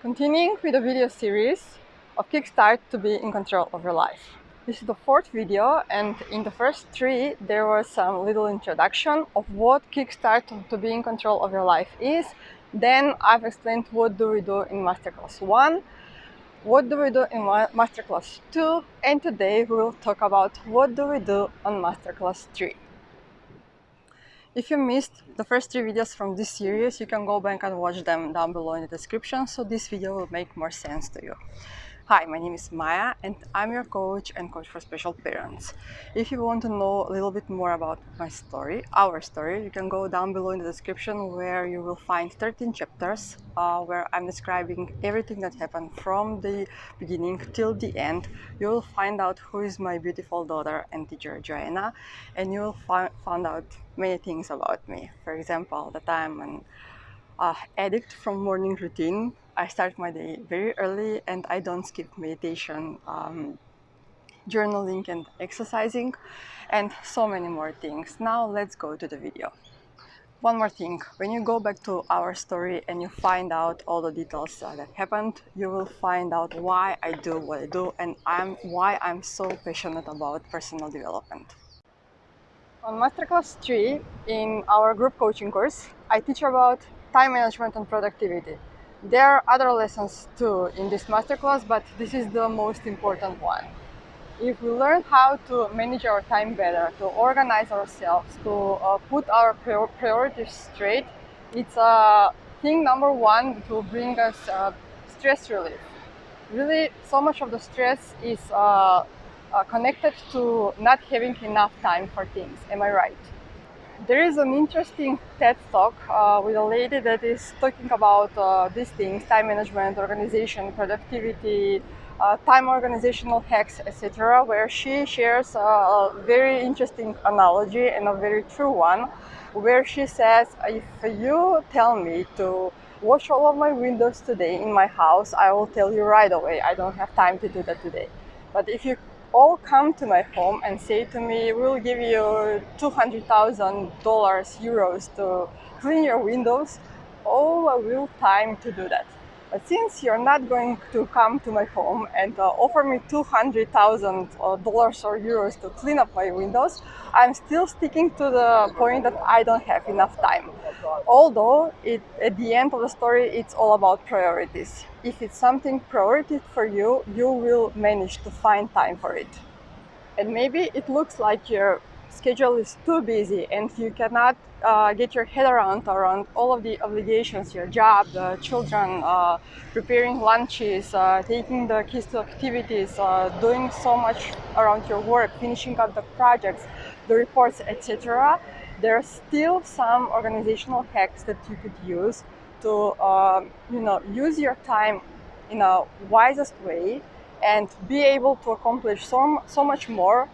Continuing with the video series of Kickstart to be in control of your life. This is the fourth video and in the first three there was some little introduction of what Kickstart to be in control of your life is. Then I've explained what do we do in Masterclass 1, what do we do in Masterclass 2 and today we will talk about what do we do on Masterclass 3. If you missed the first three videos from this series, you can go back and watch them down below in the description, so this video will make more sense to you. Hi, my name is Maya and I'm your coach and coach for special parents. If you want to know a little bit more about my story, our story, you can go down below in the description where you will find 13 chapters uh, where I'm describing everything that happened from the beginning till the end. You will find out who is my beautiful daughter and teacher Joanna and you will fi find out many things about me. For example, that I'm an uh, addict from morning routine I start my day very early and I don't skip meditation, um, journaling and exercising and so many more things. Now let's go to the video. One more thing, when you go back to our story and you find out all the details uh, that happened, you will find out why I do what I do and I'm, why I'm so passionate about personal development. On Masterclass 3, in our group coaching course, I teach about time management and productivity. There are other lessons too in this masterclass, but this is the most important one. If we learn how to manage our time better, to organize ourselves, to uh, put our priorities straight, it's uh, thing number one to bring us uh, stress relief. Really, so much of the stress is uh, uh, connected to not having enough time for things. Am I right? There is an interesting TED talk uh, with a lady that is talking about uh, these things, time management, organization, productivity, uh, time organizational hacks, etc., where she shares a very interesting analogy and a very true one, where she says, if you tell me to wash all of my windows today in my house, I will tell you right away, I don't have time to do that today. But if you all come to my home and say to me, we'll give you $200,000 euros to clean your windows, oh, I will time to do that. But since you're not going to come to my home and uh, offer me $200,000 uh, or euros to clean up my windows, I'm still sticking to the point that I don't have enough time. Although it, at the end of the story, it's all about priorities. If it's something priority for you, you will manage to find time for it. And maybe it looks like your schedule is too busy and you cannot uh, get your head around around all of the obligations, your job, the children, uh, preparing lunches, uh, taking the kids to activities, uh, doing so much around your work, finishing up the projects, the reports, etc. There are still some organizational hacks that you could use to, um, you know, use your time in a wisest way and be able to accomplish so, so much more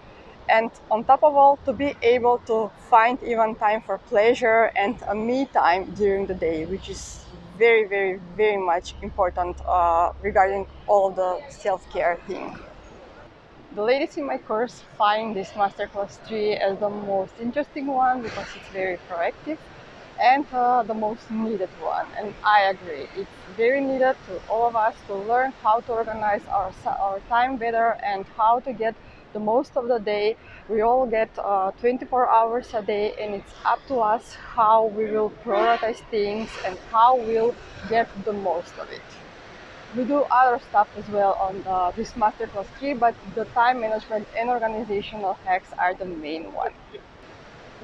and on top of all to be able to find even time for pleasure and a me time during the day which is very very very much important uh, regarding all the self-care thing. The ladies in my course find this masterclass 3 as the most interesting one because it's very proactive and uh, the most needed one. And I agree it's very needed to all of us to learn how to organize our, our time better and how to get the most of the day. We all get uh, 24 hours a day and it's up to us how we will prioritize things and how we'll get the most of it. We do other stuff as well on uh, this Masterclass 3, but the time management and organizational hacks are the main one.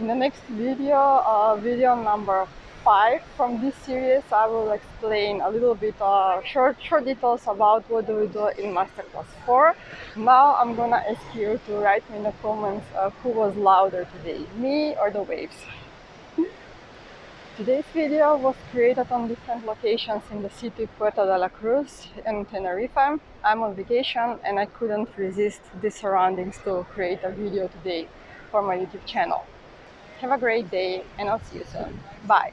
In the next video, uh, video number five from this series, I will explain a little bit uh, short, short details about what do we do in Masterclass 4. Now I'm gonna ask you to write me in the comments uh, who was louder today, me or the waves. Today's video was created on different locations in the city Puerto de la Cruz and Tenerife. I'm on vacation and I couldn't resist the surroundings to create a video today for my YouTube channel. Have a great day and I'll see you soon. Bye!